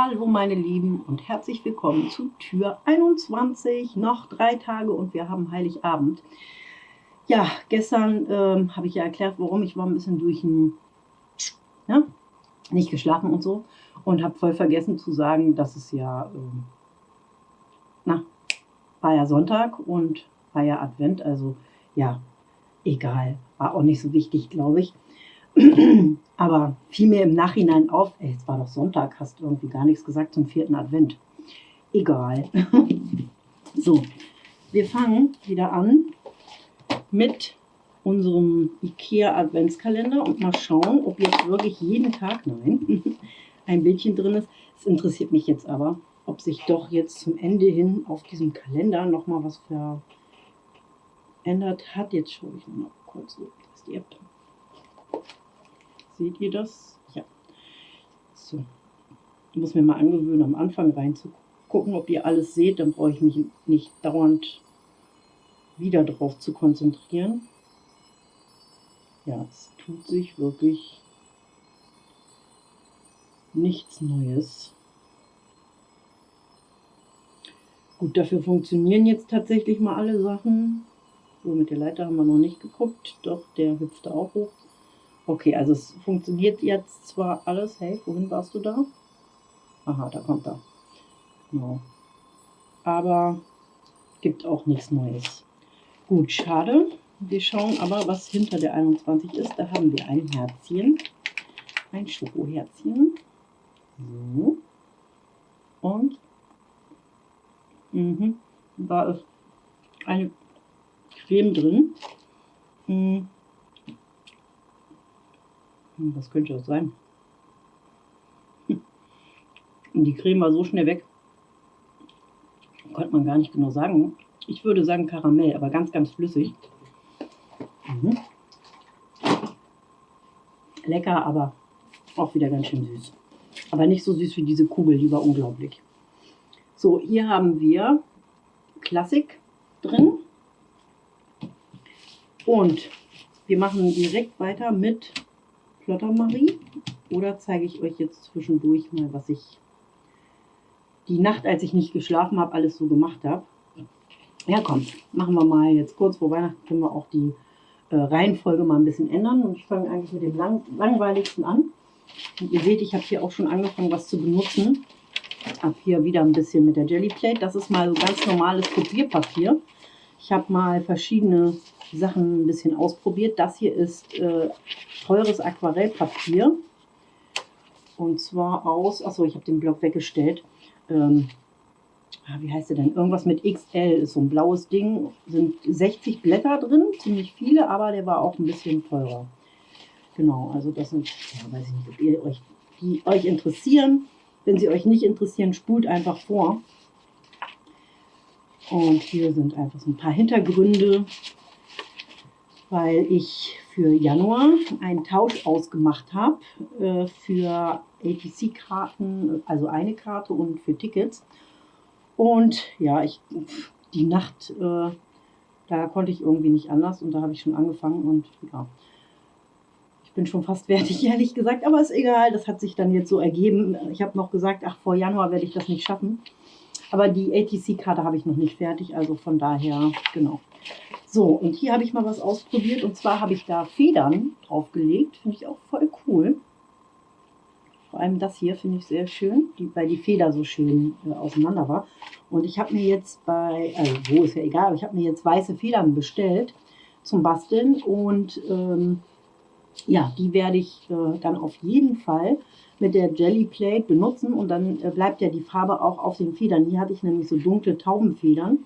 Hallo meine Lieben und herzlich willkommen zu Tür 21. Noch drei Tage und wir haben Heiligabend. Ja, gestern ähm, habe ich ja erklärt, warum. Ich war ein bisschen durch ein, ja, nicht geschlafen und so und habe voll vergessen zu sagen, dass es ja, ähm, na, war ja Sonntag und war ja Advent, also ja, egal, war auch nicht so wichtig, glaube ich. Aber fiel mir im Nachhinein auf, ey, es war doch Sonntag, hast du irgendwie gar nichts gesagt zum vierten Advent. Egal. so, wir fangen wieder an mit unserem IKEA Adventskalender und mal schauen, ob jetzt wirklich jeden Tag, nein, ein Bildchen drin ist. Es interessiert mich jetzt aber, ob sich doch jetzt zum Ende hin auf diesem Kalender nochmal was verändert hat. Jetzt schaue ich noch kurz, so, das ist die App. Seht ihr das? Ja. So. Ich muss mir mal angewöhnen, am Anfang reinzugucken, ob ihr alles seht. Dann brauche ich mich nicht dauernd wieder drauf zu konzentrieren. Ja, es tut sich wirklich nichts Neues. Gut, dafür funktionieren jetzt tatsächlich mal alle Sachen. So, mit der Leiter haben wir noch nicht geguckt, doch der hüpfte auch hoch. Okay, also es funktioniert jetzt zwar alles. Hey, wohin warst du da? Aha, da kommt er. Genau. Aber gibt auch nichts Neues. Gut, schade. Wir schauen aber, was hinter der 21 ist. Da haben wir ein Herzchen. Ein Schokoherzchen. So. Und mh, da ist eine Creme drin. Mh. Hm, was könnte das sein? Und die Creme war so schnell weg. Konnte man gar nicht genau sagen. Ich würde sagen Karamell, aber ganz, ganz flüssig. Mhm. Lecker, aber auch wieder ganz schön süß. Aber nicht so süß wie diese Kugel, die war unglaublich. So, hier haben wir Klassik drin. Und wir machen direkt weiter mit Marie. Oder zeige ich euch jetzt zwischendurch mal, was ich die Nacht, als ich nicht geschlafen habe, alles so gemacht habe. Ja, komm, machen wir mal jetzt kurz vor Weihnachten, können wir auch die äh, Reihenfolge mal ein bisschen ändern. Und ich fange eigentlich mit dem lang langweiligsten an. Und ihr seht, ich habe hier auch schon angefangen, was zu benutzen. Ich habe hier wieder ein bisschen mit der Jelly Plate. Das ist mal so ganz normales Kopierpapier. Ich habe mal verschiedene Sachen ein bisschen ausprobiert. Das hier ist äh, teures Aquarellpapier. Und zwar aus, achso, ich habe den Block weggestellt. Ähm, ah, wie heißt der denn? Irgendwas mit XL ist so ein blaues Ding. Sind 60 Blätter drin, ziemlich viele, aber der war auch ein bisschen teurer. Genau, also das sind, ja, weiß ich nicht, ob ihr euch, die euch interessieren. Wenn sie euch nicht interessieren, spult einfach vor. Und hier sind einfach so ein paar Hintergründe weil ich für Januar einen Tausch ausgemacht habe äh, für ATC-Karten, also eine Karte und für Tickets. Und ja, ich, die Nacht, äh, da konnte ich irgendwie nicht anders und da habe ich schon angefangen und ja, ich bin schon fast fertig, ehrlich gesagt, aber ist egal, das hat sich dann jetzt so ergeben. Ich habe noch gesagt, ach, vor Januar werde ich das nicht schaffen. Aber die ATC-Karte habe ich noch nicht fertig, also von daher, genau. So, und hier habe ich mal was ausprobiert. Und zwar habe ich da Federn draufgelegt. Finde ich auch voll cool. Vor allem das hier finde ich sehr schön, die, weil die Feder so schön äh, auseinander war. Und ich habe mir jetzt bei, also wo ist ja egal, aber ich habe mir jetzt weiße Federn bestellt zum Basteln. Und ähm, ja, die werde ich äh, dann auf jeden Fall mit der Jelly Plate benutzen. Und dann äh, bleibt ja die Farbe auch auf den Federn. Hier hatte ich nämlich so dunkle Taubenfedern.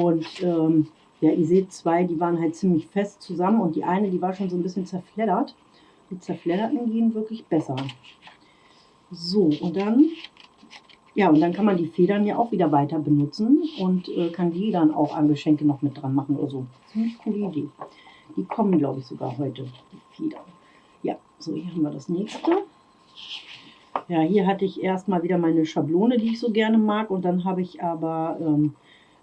Und ähm, ja, ihr seht zwei, die waren halt ziemlich fest zusammen und die eine, die war schon so ein bisschen zerfleddert. Die zerfledderten gehen wirklich besser. So, und dann, ja, und dann kann man die Federn ja auch wieder weiter benutzen und äh, kann die dann auch an Geschenke noch mit dran machen oder so. Ziemlich coole Idee. Die kommen, glaube ich, sogar heute, die. Ja, so, hier haben wir das nächste. Ja, hier hatte ich erstmal wieder meine Schablone, die ich so gerne mag. Und dann habe ich aber ähm,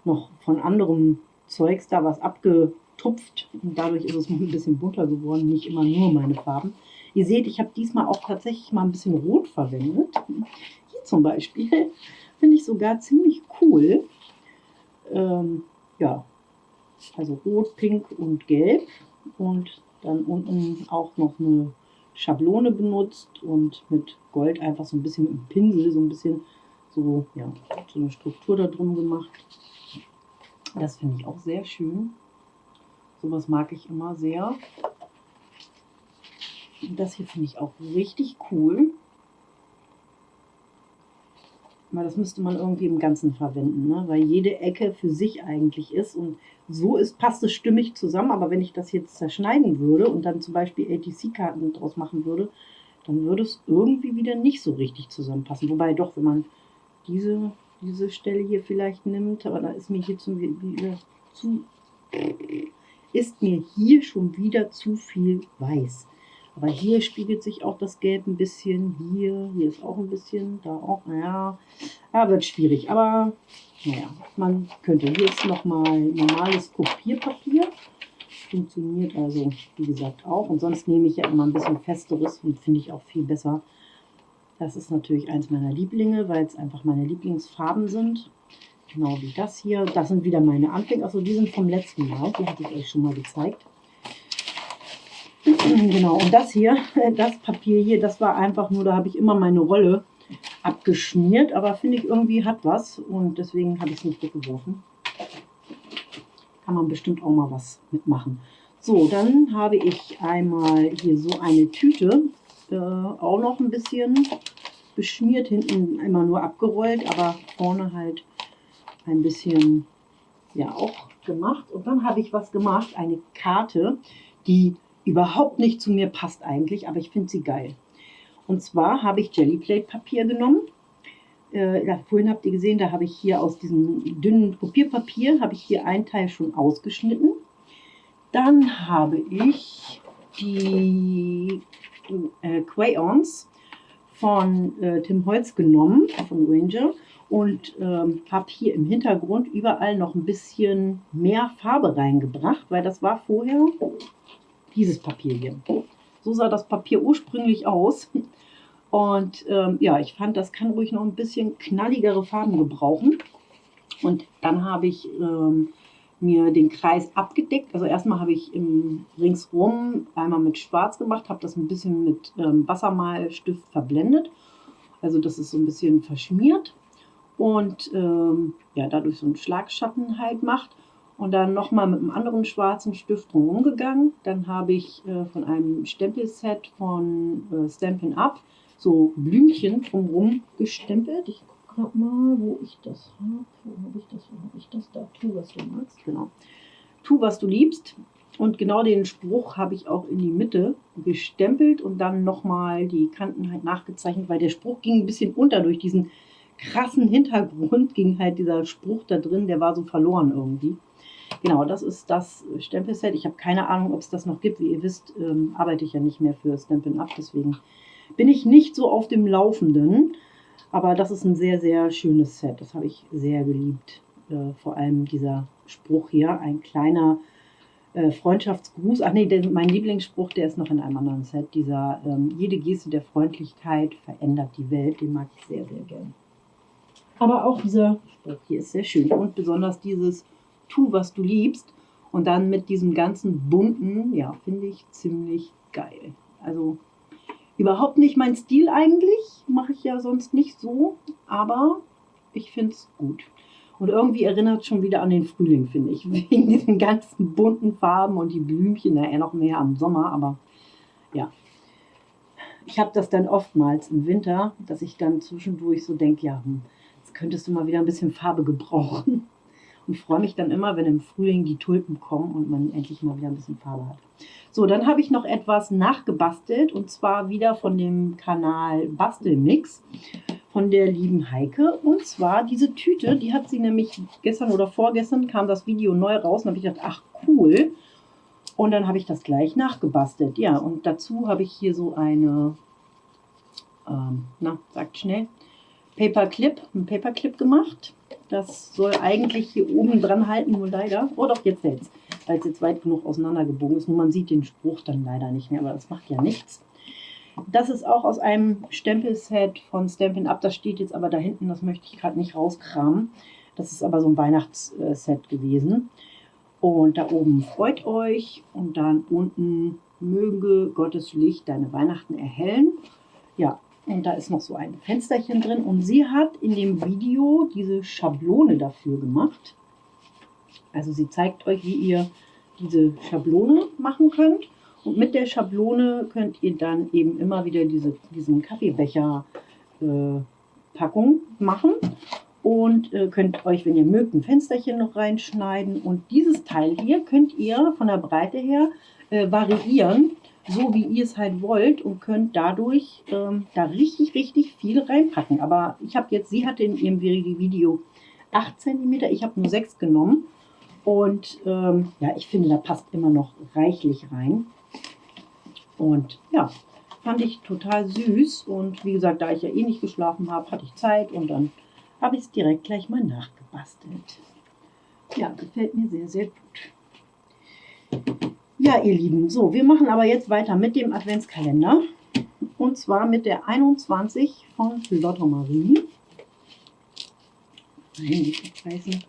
noch von anderem Zeugs da was abgetupft und dadurch ist es ein bisschen bunter geworden, nicht immer nur meine Farben. Ihr seht, ich habe diesmal auch tatsächlich mal ein bisschen Rot verwendet. Hier zum Beispiel finde ich sogar ziemlich cool. Ähm, ja, also rot, pink und gelb. Und dann unten auch noch eine Schablone benutzt und mit Gold einfach so ein bisschen mit dem Pinsel, so ein bisschen so, ja, so eine Struktur da drum gemacht. Das finde ich auch sehr schön. Sowas mag ich immer sehr. Das hier finde ich auch richtig cool. Aber das müsste man irgendwie im Ganzen verwenden, ne? weil jede Ecke für sich eigentlich ist. Und so ist, passt es stimmig zusammen. Aber wenn ich das jetzt zerschneiden würde und dann zum Beispiel ATC-Karten draus machen würde, dann würde es irgendwie wieder nicht so richtig zusammenpassen. Wobei doch, wenn man diese, diese Stelle hier vielleicht nimmt, aber da ist mir hier zum, wieder zu, ist mir hier schon wieder zu viel weiß. Aber hier spiegelt sich auch das Gelb ein bisschen. Hier, hier ist auch ein bisschen, da auch. Naja, ja, wird schwierig. Aber naja, man könnte. Hier ist nochmal normales Kopierpapier. Funktioniert also, wie gesagt, auch. Und sonst nehme ich ja immer ein bisschen festeres und finde ich auch viel besser. Das ist natürlich eins meiner Lieblinge, weil es einfach meine Lieblingsfarben sind. Genau wie das hier. Das sind wieder meine Anfänge. Also die sind vom letzten Mal. Die hatte ich euch schon mal gezeigt. genau, und das hier, das Papier hier, das war einfach nur, da habe ich immer meine Rolle abgeschmiert, aber finde ich irgendwie hat was und deswegen habe ich es nicht weggeworfen. Kann man bestimmt auch mal was mitmachen. So, dann habe ich einmal hier so eine Tüte, äh, auch noch ein bisschen beschmiert, hinten immer nur abgerollt, aber vorne halt ein bisschen, ja auch gemacht. Und dann habe ich was gemacht, eine Karte, die überhaupt nicht zu mir passt eigentlich, aber ich finde sie geil. Und zwar habe ich Jellyplate Papier genommen. Äh, ja, vorhin habt ihr gesehen, da habe ich hier aus diesem dünnen Kopierpapier, habe ich hier einen Teil schon ausgeschnitten. Dann habe ich die äh, Crayons von äh, Tim Holz genommen, von Ranger, und ähm, habe hier im Hintergrund überall noch ein bisschen mehr Farbe reingebracht, weil das war vorher dieses Papier hier. So sah das Papier ursprünglich aus. Und ähm, ja, ich fand, das kann ruhig noch ein bisschen knalligere Farben gebrauchen. Und dann habe ich ähm, mir den Kreis abgedeckt. Also erstmal habe ich im ringsrum einmal mit Schwarz gemacht, habe das ein bisschen mit ähm, Wassermalstift verblendet. Also dass es so ein bisschen verschmiert und ähm, ja, dadurch so einen Schlagschatten halt macht und dann nochmal mit einem anderen schwarzen Stift drumherum gegangen. Dann habe ich äh, von einem Stempelset von äh, Stampin' Up so Blümchen drumherum gestempelt. Ich gucke gerade mal, wo ich das habe. Wo habe ich das? Wo habe ich das? Da, tu, was du magst. Genau. Tu, was du liebst. Und genau den Spruch habe ich auch in die Mitte gestempelt und dann nochmal die Kanten halt nachgezeichnet, weil der Spruch ging ein bisschen unter durch diesen krassen Hintergrund, ging halt dieser Spruch da drin, der war so verloren irgendwie. Genau, das ist das Stempelset. Ich habe keine Ahnung, ob es das noch gibt. Wie ihr wisst, ähm, arbeite ich ja nicht mehr für Stampin' Up, deswegen bin ich nicht so auf dem Laufenden. Aber das ist ein sehr, sehr schönes Set. Das habe ich sehr geliebt. Äh, vor allem dieser Spruch hier, ein kleiner äh, Freundschaftsgruß. Ach nee, der, mein Lieblingsspruch, der ist noch in einem anderen Set. Dieser, ähm, jede Geste der Freundlichkeit verändert die Welt. Den mag ich sehr, sehr gern. Aber auch dieser Spruch hier ist sehr schön. Und besonders dieses tu, was du liebst. Und dann mit diesem ganzen bunten, ja, finde ich ziemlich geil. Also überhaupt nicht mein Stil eigentlich, mache ich ja sonst nicht so, aber ich finde es gut. Und irgendwie erinnert es schon wieder an den Frühling, finde ich, wegen diesen ganzen bunten Farben und die Blümchen, naja, noch mehr am Sommer, aber ja. Ich habe das dann oftmals im Winter, dass ich dann zwischendurch so denke, ja, hm, jetzt könntest du mal wieder ein bisschen Farbe gebrauchen und freue mich dann immer, wenn im Frühling die Tulpen kommen und man endlich mal wieder ein bisschen Farbe hat. So, dann habe ich noch etwas nachgebastelt und zwar wieder von dem Kanal Bastelmix von der lieben Heike. Und zwar diese Tüte, die hat sie nämlich gestern oder vorgestern kam das Video neu raus und habe ich gedacht, ach cool. Und dann habe ich das gleich nachgebastelt. Ja, und dazu habe ich hier so eine, ähm, na, sagt schnell, Paperclip, ein Paperclip gemacht. Das soll eigentlich hier oben dran halten, nur leider. Oh doch, jetzt hält's, weil es jetzt weit genug auseinandergebogen ist. Nur man sieht den Spruch dann leider nicht mehr, aber das macht ja nichts. Das ist auch aus einem Stempelset von Stampin' Up. Das steht jetzt aber da hinten, das möchte ich gerade nicht rauskramen. Das ist aber so ein Weihnachtsset gewesen. Und da oben freut euch und dann unten möge Gottes Licht deine Weihnachten erhellen. Ja, und da ist noch so ein Fensterchen drin. Und sie hat in dem Video diese Schablone dafür gemacht. Also sie zeigt euch, wie ihr diese Schablone machen könnt. Und mit der Schablone könnt ihr dann eben immer wieder diese, diesen Kaffeebecher äh, Packung machen und äh, könnt euch, wenn ihr mögt, ein Fensterchen noch reinschneiden. Und dieses Teil hier könnt ihr von der Breite her äh, variieren, so wie ihr es halt wollt und könnt dadurch ähm, da richtig, richtig viel reinpacken. Aber ich habe jetzt, sie hatte in ihrem Video 8 cm, ich habe nur 6 genommen. Und ähm, ja, ich finde, da passt immer noch reichlich rein. Und ja, fand ich total süß. Und wie gesagt, da ich ja eh nicht geschlafen habe, hatte ich Zeit und dann habe ich es direkt gleich mal nachgebastelt. Ja, gefällt mir sehr, sehr gut. Ja, ihr Lieben, so, wir machen aber jetzt weiter mit dem Adventskalender. Und zwar mit der 21 von Lotto Marie. Nein, nicht abreißen.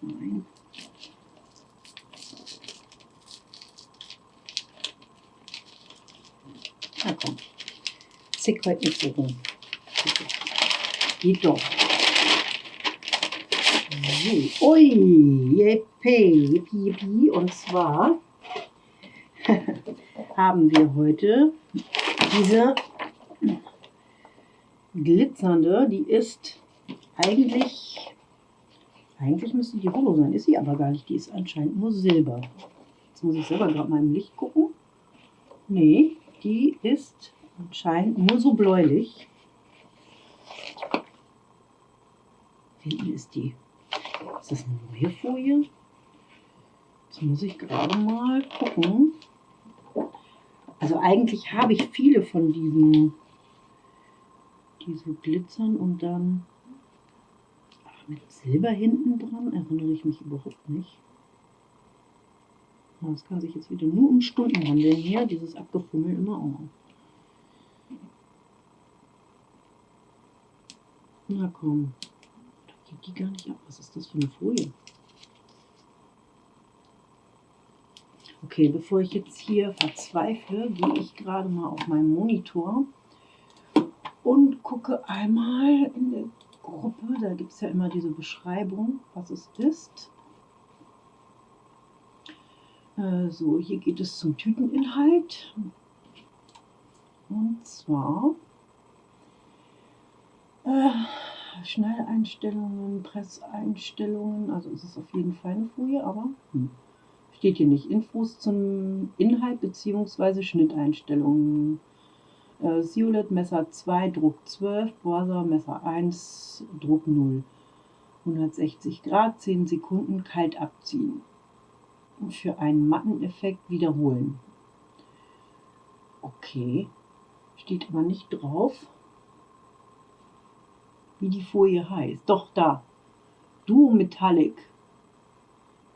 Nein. Na komm, zick heute nicht so rum. Geht doch. So. Ui, yippie, yippie, yippie. Und zwar haben wir heute diese glitzernde, die ist eigentlich, eigentlich müsste die Holo sein, ist sie aber gar nicht, die ist anscheinend nur Silber. Jetzt muss ich selber gerade mal im Licht gucken. Nee, die ist anscheinend nur so bläulich. Hinten ist die. Ist das eine neue Folie? Jetzt muss ich gerade mal gucken. Also eigentlich habe ich viele von diesen diese Glitzern und dann ach, mit Silber hinten dran erinnere ich mich überhaupt nicht. Das kann sich jetzt wieder nur um Stunden handeln hier, dieses Abgefummel immer auch. Na komm, die gar nicht ab. Was ist das für eine Folie? Okay, bevor ich jetzt hier verzweifle, gehe ich gerade mal auf meinen Monitor und gucke einmal in der Gruppe. Da gibt es ja immer diese Beschreibung, was es ist. Äh, so, hier geht es zum Tüteninhalt. Und zwar äh, Schnelleinstellungen, Presseinstellungen. Also ist es auf jeden Fall eine Folie, aber hm, steht hier nicht. Infos zum Inhalt bzw. Schnitteinstellungen. Äh, Siolet Messer 2, Druck 12, Borsa Messer 1, Druck 0. 160 Grad, 10 Sekunden kalt abziehen für einen matten Effekt wiederholen. Okay, steht aber nicht drauf, wie die Folie heißt. Doch, da. Duo Metallic.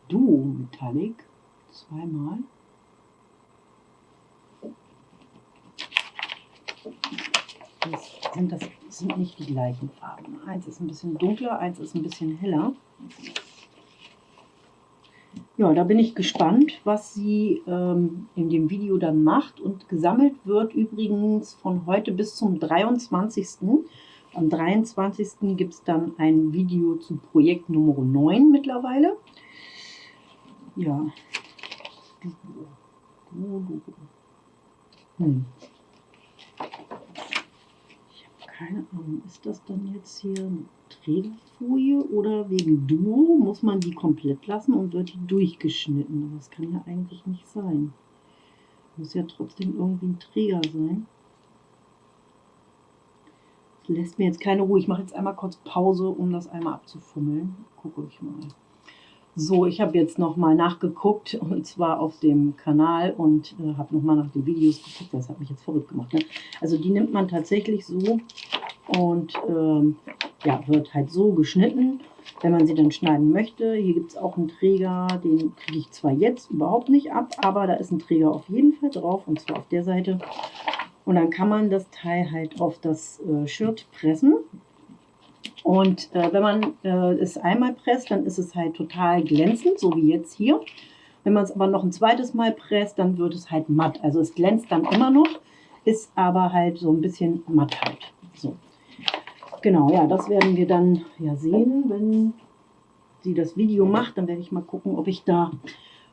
Duo Metallic. Zweimal. Das sind, das sind nicht die gleichen Farben. Eins ist ein bisschen dunkler, eins ist ein bisschen heller. Ja, da bin ich gespannt, was sie ähm, in dem Video dann macht. Und gesammelt wird übrigens von heute bis zum 23. Am 23. gibt es dann ein Video zu Projekt Nummer 9 mittlerweile. Ja. Hm. Ich habe keine Ahnung, ist das dann jetzt hier Trägerfolie oder wegen Duo muss man die komplett lassen und wird die durchgeschnitten. Das kann ja eigentlich nicht sein. Muss ja trotzdem irgendwie ein Träger sein. Lässt mir jetzt keine Ruhe. Ich mache jetzt einmal kurz Pause, um das einmal abzufummeln. Gucke ich mal. So, ich habe jetzt nochmal nachgeguckt und zwar auf dem Kanal und äh, habe nochmal nach den Videos geguckt. Das hat mich jetzt verrückt gemacht. Ne? Also die nimmt man tatsächlich so und ähm, ja, wird halt so geschnitten. wenn man sie dann schneiden möchte. Hier gibt es auch einen Träger, den kriege ich zwar jetzt überhaupt nicht ab, aber da ist ein Träger auf jeden Fall drauf und zwar auf der Seite. Und dann kann man das Teil halt auf das äh, Shirt pressen. Und äh, wenn man äh, es einmal presst, dann ist es halt total glänzend, so wie jetzt hier. Wenn man es aber noch ein zweites Mal presst, dann wird es halt matt. Also es glänzt dann immer noch, ist aber halt so ein bisschen matt halt. So. Genau, ja, das werden wir dann ja sehen, wenn sie das Video macht. Dann werde ich mal gucken, ob ich da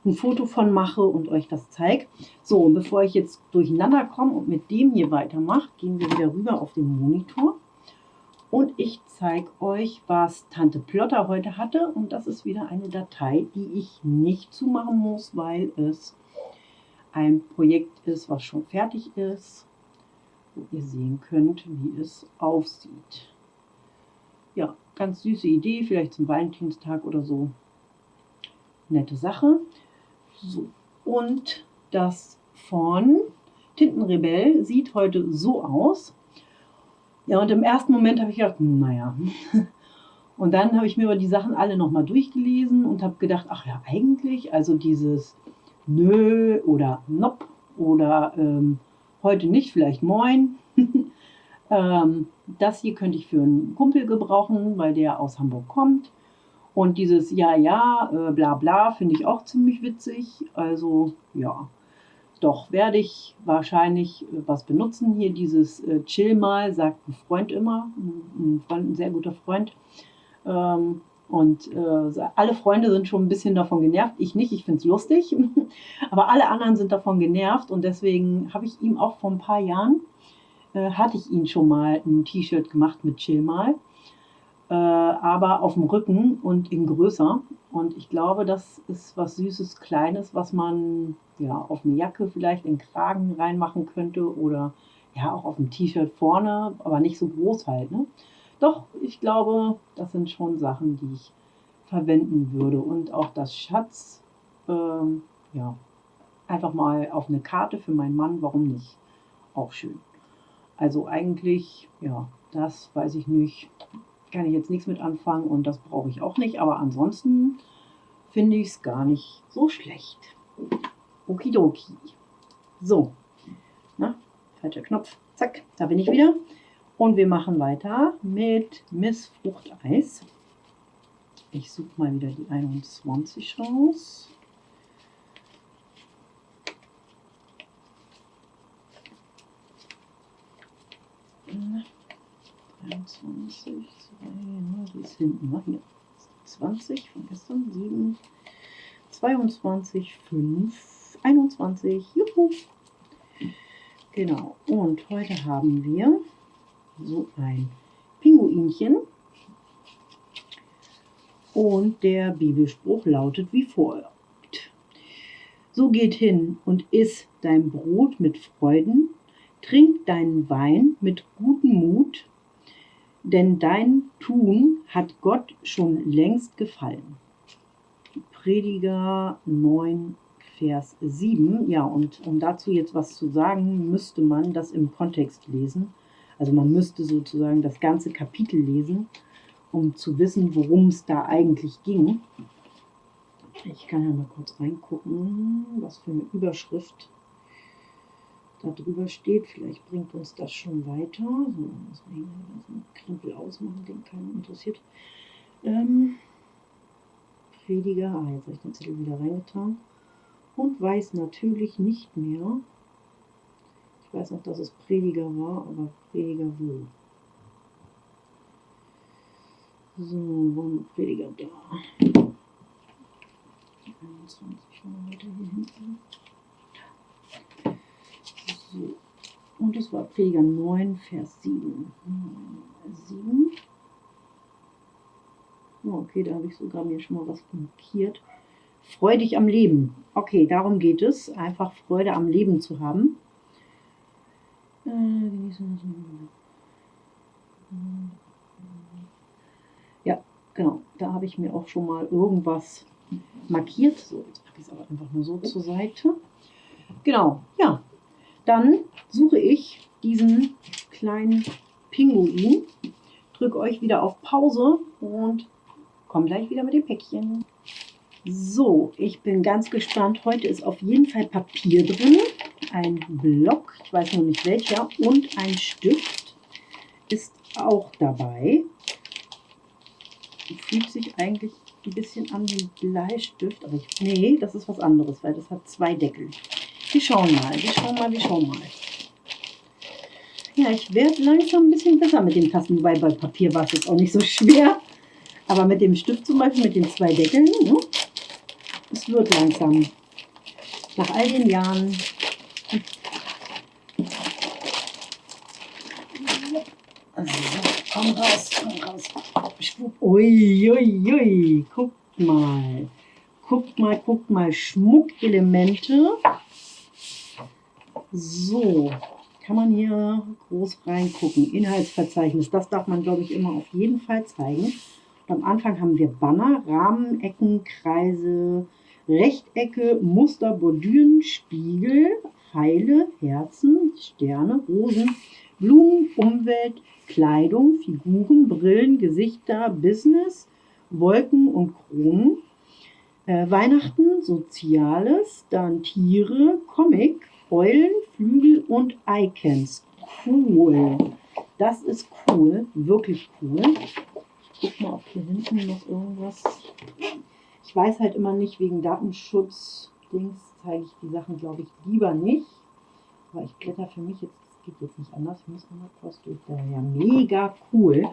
ein Foto von mache und euch das zeige. So, und bevor ich jetzt durcheinander komme und mit dem hier weitermache, gehen wir wieder rüber auf den Monitor. Und ich zeige euch, was Tante Plotter heute hatte. Und das ist wieder eine Datei, die ich nicht zumachen muss, weil es ein Projekt ist, was schon fertig ist, wo ihr sehen könnt, wie es aussieht. Ja, ganz süße Idee, vielleicht zum Valentinstag oder so. Nette Sache. So, und das von Tintenrebell sieht heute so aus. Ja, und im ersten Moment habe ich gedacht, naja. Und dann habe ich mir aber die Sachen alle nochmal durchgelesen und habe gedacht, ach ja, eigentlich, also dieses Nö oder Nopp oder ähm, heute nicht, vielleicht Moin. ähm, das hier könnte ich für einen Kumpel gebrauchen, weil der aus Hamburg kommt. Und dieses Ja, ja, äh, bla bla finde ich auch ziemlich witzig. Also ja, doch werde ich wahrscheinlich äh, was benutzen. Hier dieses äh, Chill mal, sagt ein Freund immer, ein, Freund, ein sehr guter Freund. Ähm, und äh, alle Freunde sind schon ein bisschen davon genervt. Ich nicht, ich finde es lustig. Aber alle anderen sind davon genervt. Und deswegen habe ich ihm auch vor ein paar Jahren, äh, hatte ich ihn schon mal ein T-Shirt gemacht mit Chill mal äh, aber auf dem Rücken und in größer. Und ich glaube, das ist was Süßes, Kleines, was man ja auf eine Jacke vielleicht in Kragen reinmachen könnte oder ja auch auf dem T-Shirt vorne, aber nicht so groß halt. Ne? Doch, ich glaube, das sind schon Sachen, die ich verwenden würde. Und auch das Schatz, ähm, ja, einfach mal auf eine Karte für meinen Mann, warum nicht? Auch schön. Also eigentlich, ja, das weiß ich nicht kann ich jetzt nichts mit anfangen und das brauche ich auch nicht. Aber ansonsten finde ich es gar nicht so schlecht. Okidoki. So, na, falscher Knopf. Zack, da bin ich wieder. Und wir machen weiter mit Miss Fruchteis. Ich suche mal wieder die 21 raus. 21, 2, die ist hinten, ne? hier. 20 von gestern, 7, 22, 5, 21, juhu. Genau, und heute haben wir so ein Pinguinchen. Und der Bibelspruch lautet wie folgt. So geht hin und iss dein Brot mit Freuden, trink deinen Wein mit gutem Mut denn dein Tun hat Gott schon längst gefallen. Prediger 9, Vers 7. Ja, und um dazu jetzt was zu sagen, müsste man das im Kontext lesen. Also man müsste sozusagen das ganze Kapitel lesen, um zu wissen, worum es da eigentlich ging. Ich kann ja mal kurz reingucken, was für eine Überschrift da drüber steht. Vielleicht bringt uns das schon weiter. So, muss man hier den Krempel ausmachen, den keinen interessiert. Ähm, Prediger, ah, jetzt habe ich den Zettel wieder reingetan. Und weiß natürlich nicht mehr. Ich weiß noch, dass es Prediger war, aber Prediger wo? So, wo Prediger da? 21 mal weiter hier hinten. So. Und es war Prediger 9, Vers 7. 7. Oh, okay, da habe ich sogar mir schon mal was markiert. Freudig am Leben. Okay, darum geht es. Einfach Freude am Leben zu haben. Äh, ja, genau. Da habe ich mir auch schon mal irgendwas markiert. So, jetzt packe ich es aber einfach nur so zur Seite. Genau, ja, dann suche ich diesen kleinen Pinguin, drücke euch wieder auf Pause und komme gleich wieder mit dem Päckchen. So, ich bin ganz gespannt. Heute ist auf jeden Fall Papier drin, ein Block, ich weiß noch nicht welcher, und ein Stift ist auch dabei. Fühlt sich eigentlich ein bisschen an wie Bleistift, aber ich, nee, das ist was anderes, weil das hat zwei Deckel. Wir schauen mal, wir schauen mal, wir schauen mal. Ja, ich werde langsam ein bisschen besser mit den Tasten, wobei bei Papier war es jetzt auch nicht so schwer. Aber mit dem Stift zum Beispiel, mit den zwei Deckeln, ne, es wird langsam. Nach all den Jahren. Also, komm raus, komm raus. Ui, ui, ui. Guckt mal. Guckt mal, guckt mal. Schmuckelemente. So, kann man hier groß reingucken. Inhaltsverzeichnis, das darf man, glaube ich, immer auf jeden Fall zeigen. Und am Anfang haben wir Banner, Rahmen, Ecken, Kreise, Rechtecke, Muster, Bordüren, Spiegel, Pfeile, Herzen, Sterne, Rosen, Blumen, Umwelt, Kleidung, Figuren, Brillen, Gesichter, Business, Wolken und Kronen. Äh, Weihnachten, Soziales, dann Tiere, Comic, Eulen, Flügel und Icons. Cool. Das ist cool, wirklich cool. Ich guck mal, ob hier hinten noch irgendwas. Ich weiß halt immer nicht, wegen Datenschutz, Dings, zeige ich die Sachen, glaube ich, lieber nicht. Aber ich blätter für mich jetzt, das geht jetzt nicht anders. Ich muss mal kurz durch. Ja, mega cool.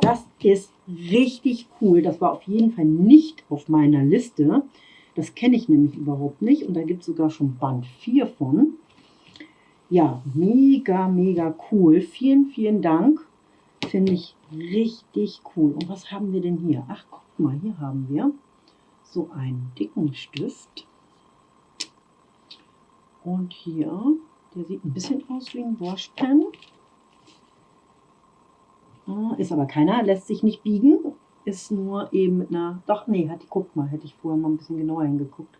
Das ist richtig cool. Das war auf jeden Fall nicht auf meiner Liste. Das kenne ich nämlich überhaupt nicht und da gibt es sogar schon Band 4 von. Ja, mega, mega cool. Vielen, vielen Dank. Finde ich richtig cool. Und was haben wir denn hier? Ach, guck mal, hier haben wir so einen dicken Stift. Und hier, der sieht ein bisschen aus wie ein Washpen. Ah, ist aber keiner, lässt sich nicht biegen ist nur eben mit einer, doch nee, hat die, guck mal, hätte ich vorher mal ein bisschen genauer hingeguckt.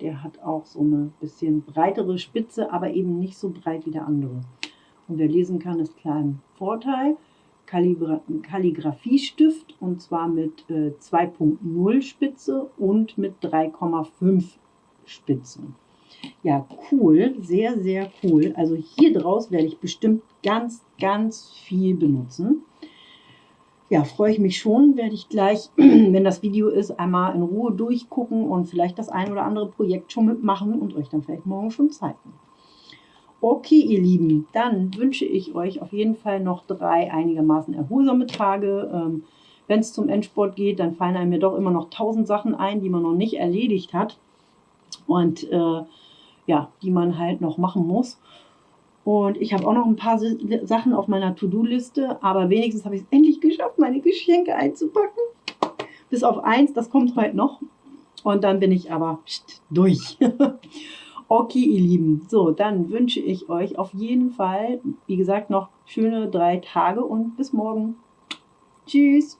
Der hat auch so eine bisschen breitere Spitze, aber eben nicht so breit wie der andere. Und wer lesen kann, ist klar im Vorteil. Kalligra Kalligrafiestift und zwar mit äh, 2.0 Spitze und mit 3,5 Spitzen. Ja, cool, sehr, sehr cool. Also hier draus werde ich bestimmt ganz, ganz viel benutzen ja, freue ich mich schon, werde ich gleich, wenn das Video ist, einmal in Ruhe durchgucken und vielleicht das ein oder andere Projekt schon mitmachen und euch dann vielleicht morgen schon zeigen. Okay, ihr Lieben, dann wünsche ich euch auf jeden Fall noch drei einigermaßen erholsame Tage. Ähm, wenn es zum Endsport geht, dann fallen einem mir doch immer noch tausend Sachen ein, die man noch nicht erledigt hat und äh, ja, die man halt noch machen muss. Und ich habe auch noch ein paar Sachen auf meiner To-Do-Liste, aber wenigstens habe ich es endlich geschafft, meine Geschenke einzupacken. Bis auf eins, das kommt heute noch. Und dann bin ich aber durch. okay, ihr Lieben. So, dann wünsche ich euch auf jeden Fall, wie gesagt, noch schöne drei Tage und bis morgen. Tschüss.